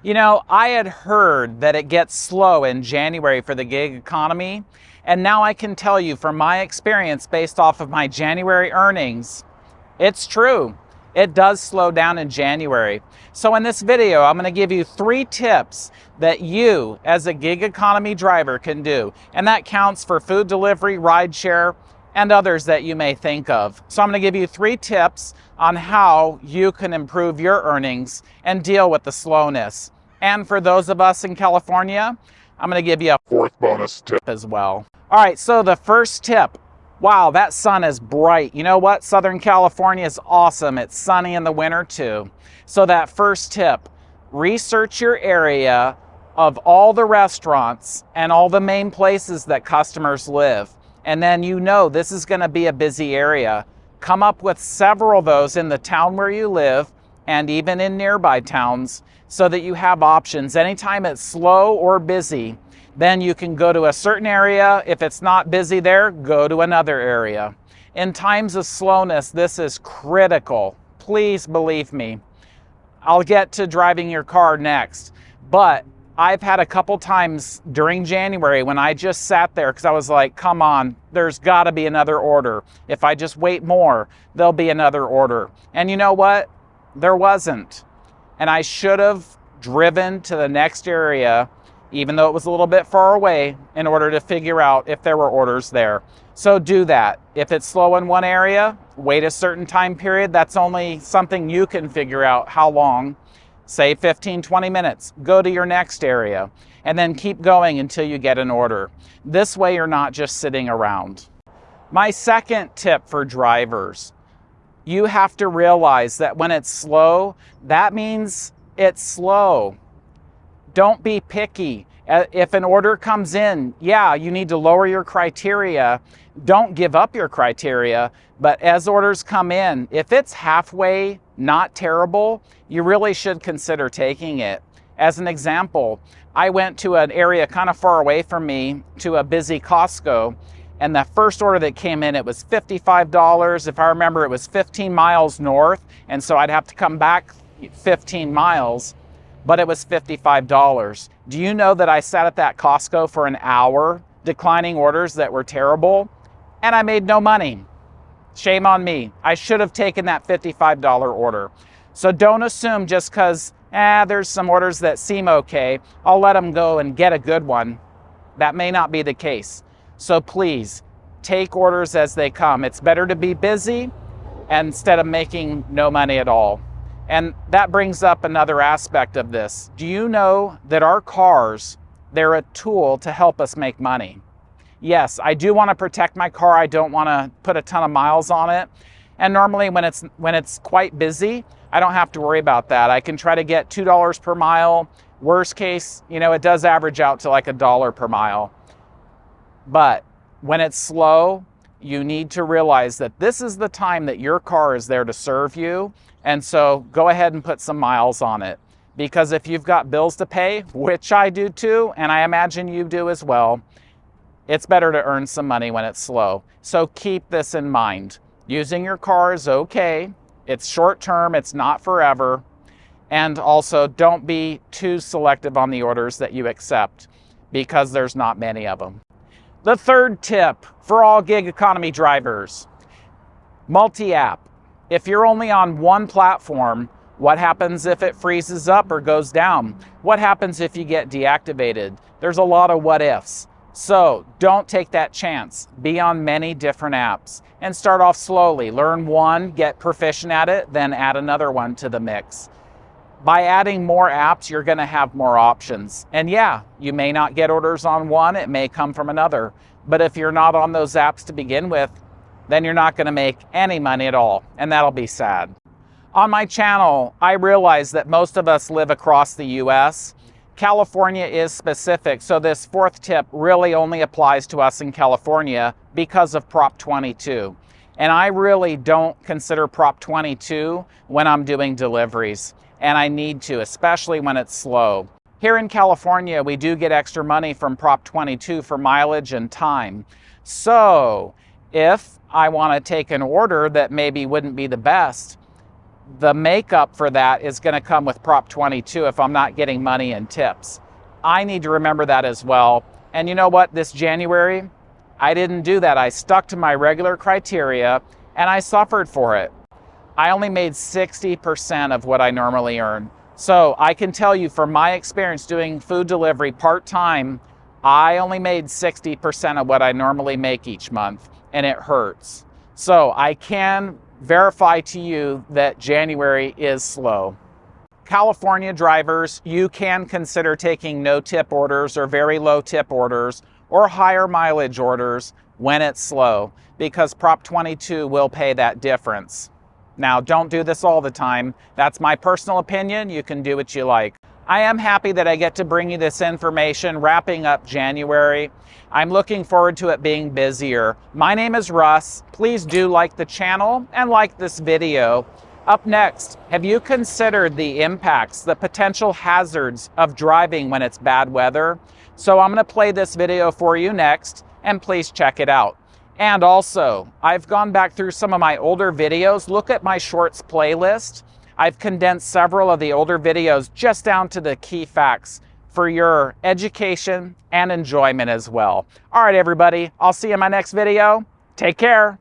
You know, I had heard that it gets slow in January for the gig economy, and now I can tell you from my experience based off of my January earnings, it's true. It does slow down in January. So in this video, I'm gonna give you three tips that you as a gig economy driver can do. And that counts for food delivery, rideshare, and others that you may think of. So I'm gonna give you three tips on how you can improve your earnings and deal with the slowness. And for those of us in California, I'm gonna give you a fourth bonus tip as well. All right, so the first tip, wow, that sun is bright. You know what? Southern California is awesome. It's sunny in the winter too. So that first tip, research your area of all the restaurants and all the main places that customers live. And then you know this is gonna be a busy area. Come up with several of those in the town where you live and even in nearby towns so that you have options. Anytime it's slow or busy, then you can go to a certain area. If it's not busy there, go to another area. In times of slowness, this is critical. Please believe me. I'll get to driving your car next, but I've had a couple times during January when I just sat there because I was like, come on, there's got to be another order. If I just wait more, there'll be another order. And you know what? There wasn't. And I should have driven to the next area, even though it was a little bit far away, in order to figure out if there were orders there. So do that. If it's slow in one area, wait a certain time period. That's only something you can figure out how long say 15, 20 minutes, go to your next area, and then keep going until you get an order. This way you're not just sitting around. My second tip for drivers, you have to realize that when it's slow, that means it's slow. Don't be picky. Uh, if an order comes in, yeah, you need to lower your criteria. Don't give up your criteria. But as orders come in, if it's halfway not terrible, you really should consider taking it. As an example, I went to an area kind of far away from me to a busy Costco and the first order that came in, it was $55. If I remember, it was 15 miles north. And so I'd have to come back 15 miles but it was $55. Do you know that I sat at that Costco for an hour declining orders that were terrible and I made no money? Shame on me. I should have taken that $55 order. So don't assume just because, eh, there's some orders that seem okay, I'll let them go and get a good one. That may not be the case. So please take orders as they come. It's better to be busy instead of making no money at all. And that brings up another aspect of this. Do you know that our cars, they're a tool to help us make money? Yes, I do want to protect my car. I don't want to put a ton of miles on it. And normally when it's when it's quite busy, I don't have to worry about that. I can try to get $2 per mile. Worst case, you know, it does average out to like a dollar per mile. But when it's slow, you need to realize that this is the time that your car is there to serve you and so go ahead and put some miles on it. Because if you've got bills to pay, which I do too, and I imagine you do as well, it's better to earn some money when it's slow. So keep this in mind. Using your car is okay. It's short term, it's not forever. And also don't be too selective on the orders that you accept because there's not many of them. The third tip for all gig economy drivers, multi-app. If you're only on one platform, what happens if it freezes up or goes down? What happens if you get deactivated? There's a lot of what ifs. So don't take that chance. Be on many different apps and start off slowly. Learn one, get proficient at it, then add another one to the mix. By adding more apps, you're gonna have more options. And yeah, you may not get orders on one, it may come from another. But if you're not on those apps to begin with, then you're not going to make any money at all, and that'll be sad. On my channel, I realize that most of us live across the US. California is specific, so this fourth tip really only applies to us in California because of Prop 22. And I really don't consider Prop 22 when I'm doing deliveries, and I need to, especially when it's slow. Here in California, we do get extra money from Prop 22 for mileage and time. So if I want to take an order that maybe wouldn't be the best, the makeup for that is going to come with Prop 22 if I'm not getting money and tips. I need to remember that as well. And you know what? This January, I didn't do that. I stuck to my regular criteria and I suffered for it. I only made 60% of what I normally earn. So I can tell you from my experience doing food delivery part time, I only made 60% of what I normally make each month, and it hurts. So I can verify to you that January is slow. California drivers, you can consider taking no tip orders or very low tip orders or higher mileage orders when it's slow because Prop 22 will pay that difference. Now, don't do this all the time. That's my personal opinion. You can do what you like. I am happy that I get to bring you this information wrapping up January. I'm looking forward to it being busier. My name is Russ. Please do like the channel and like this video. Up next, have you considered the impacts, the potential hazards of driving when it's bad weather? So I'm going to play this video for you next, and please check it out. And also, I've gone back through some of my older videos. Look at my shorts playlist. I've condensed several of the older videos just down to the key facts for your education and enjoyment as well. All right, everybody, I'll see you in my next video. Take care.